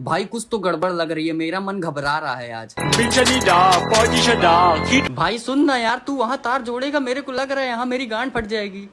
भाई कुछ तो गड़बड़ लग रही है। मेरा मन घबरा रहा है आज। भाई सुन ना यार तू वहाँ तार जोड़ेगा मेरे को लग रहा है यहाँ मेरी गांड फट जाएगी।